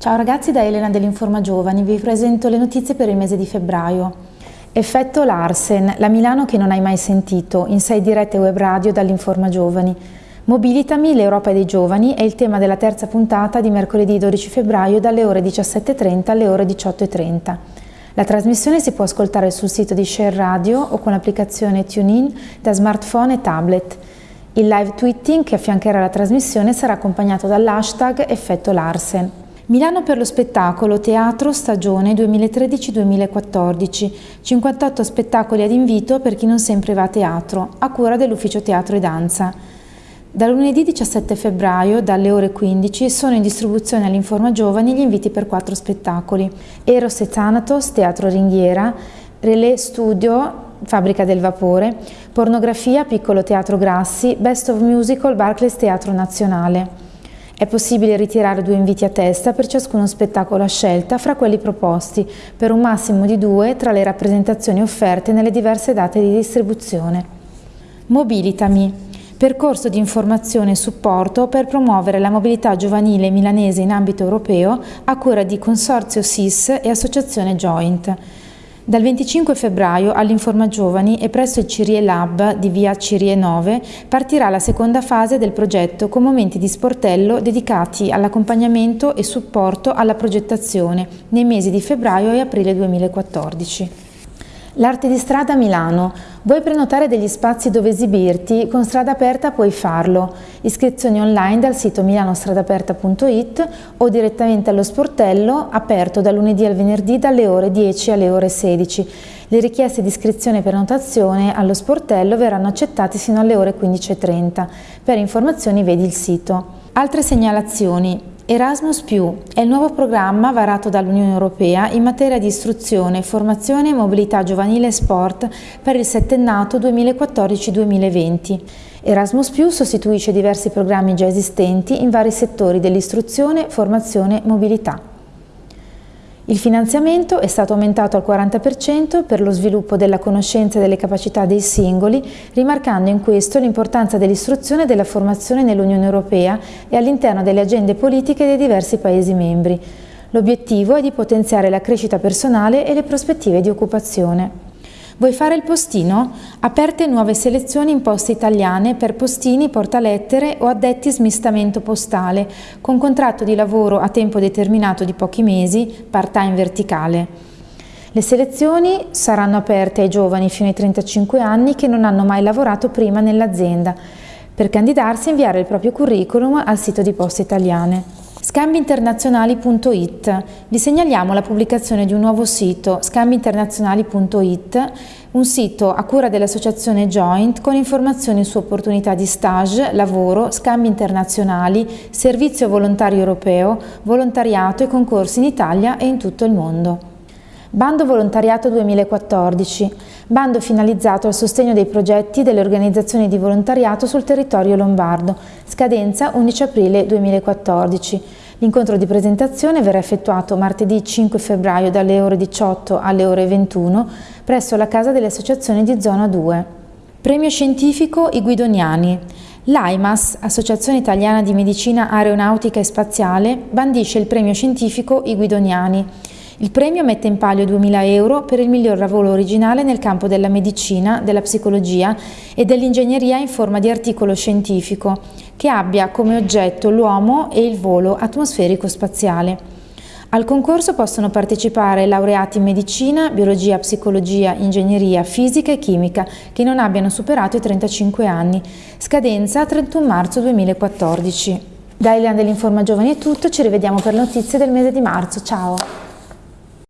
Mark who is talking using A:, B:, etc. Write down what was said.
A: Ciao ragazzi, da Elena dell'Informa Giovani vi presento le notizie per il mese di febbraio. Effetto Larsen, la Milano che non hai mai sentito, in sei dirette web radio dall'Informa Giovani. Mobilitami, l'Europa dei giovani è il tema della terza puntata di mercoledì 12 febbraio dalle ore 17.30 alle ore 18.30. La trasmissione si può ascoltare sul sito di Share Radio o con l'applicazione TuneIn da smartphone e tablet. Il live tweeting che affiancherà la trasmissione sarà accompagnato dall'hashtag Effetto Larsen. Milano per lo spettacolo Teatro Stagione 2013-2014, 58 spettacoli ad invito per chi non sempre va a teatro, a cura dell'Ufficio Teatro e Danza. Da lunedì 17 febbraio, dalle ore 15, sono in distribuzione all'Informa Giovani gli inviti per quattro spettacoli. Eros e Thanatos, Teatro Ringhiera, Relais Studio, Fabbrica del Vapore, Pornografia, Piccolo Teatro Grassi, Best of Musical, Barclays Teatro Nazionale. È possibile ritirare due inviti a testa per ciascuno spettacolo a scelta fra quelli proposti, per un massimo di due tra le rappresentazioni offerte nelle diverse date di distribuzione. Mobilitami. Percorso di informazione e supporto per promuovere la mobilità giovanile milanese in ambito europeo a cura di Consorzio SIS e Associazione Joint. Dal 25 febbraio all'Informa Giovani e presso il Cirie Lab di via Cirie 9 partirà la seconda fase del progetto con momenti di sportello dedicati all'accompagnamento e supporto alla progettazione nei mesi di febbraio e aprile 2014. L'arte di strada Milano. Vuoi prenotare degli spazi dove esibirti? Con Strada Aperta puoi farlo. Iscrizioni online dal sito milanostradaperta.it o direttamente allo sportello aperto da lunedì al venerdì dalle ore 10 alle ore 16. Le richieste di iscrizione e prenotazione allo sportello verranno accettate fino alle ore 15.30. Per informazioni vedi il sito. Altre segnalazioni. Erasmus è il nuovo programma varato dall'Unione Europea in materia di istruzione, formazione, mobilità giovanile e sport per il settennato 2014-2020. Erasmus sostituisce diversi programmi già esistenti in vari settori dell'istruzione, formazione mobilità. Il finanziamento è stato aumentato al 40% per lo sviluppo della conoscenza e delle capacità dei singoli, rimarcando in questo l'importanza dell'istruzione e della formazione nell'Unione Europea e all'interno delle agende politiche dei diversi Paesi membri. L'obiettivo è di potenziare la crescita personale e le prospettive di occupazione. Vuoi fare il postino? Aperte nuove selezioni in poste italiane per postini, portalettere o addetti smistamento postale, con contratto di lavoro a tempo determinato di pochi mesi, part-time verticale. Le selezioni saranno aperte ai giovani fino ai 35 anni che non hanno mai lavorato prima nell'azienda. Per candidarsi inviare il proprio curriculum al sito di Poste Italiane. Scambiinternazionali.it Vi segnaliamo la pubblicazione di un nuovo sito, scambiinternazionali.it, un sito a cura dell'associazione Joint con informazioni su opportunità di stage, lavoro, scambi internazionali, servizio volontario europeo, volontariato e concorsi in Italia e in tutto il mondo. Bando Volontariato 2014, bando finalizzato al sostegno dei progetti delle organizzazioni di volontariato sul territorio lombardo, scadenza 11 aprile 2014. L'incontro di presentazione verrà effettuato martedì 5 febbraio dalle ore 18 alle ore 21 presso la Casa delle Associazioni di Zona 2. Premio Scientifico I Guidoniani. L'AIMAS, Associazione Italiana di Medicina Aeronautica e Spaziale, bandisce il premio scientifico I Guidoniani il premio mette in palio 2.000 euro per il miglior lavoro originale nel campo della medicina, della psicologia e dell'ingegneria in forma di articolo scientifico, che abbia come oggetto l'uomo e il volo atmosferico-spaziale. Al concorso possono partecipare laureati in medicina, biologia, psicologia, ingegneria, fisica e chimica che non abbiano superato i 35 anni. Scadenza 31 marzo 2014. Da Eliana dell'Informa Giovani è tutto, ci rivediamo per notizie del mese di marzo. Ciao!